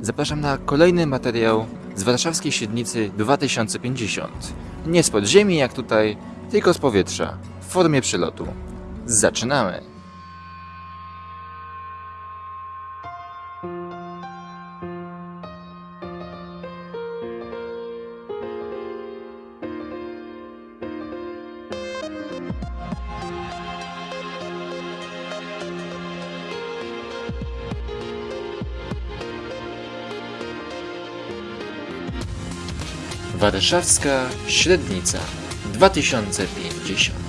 Zapraszam na kolejny materiał z warszawskiej średnicy 2050. Nie z podziemi jak tutaj, tylko z powietrza, w formie przylotu. Zaczynamy! Warszawska średnica 2050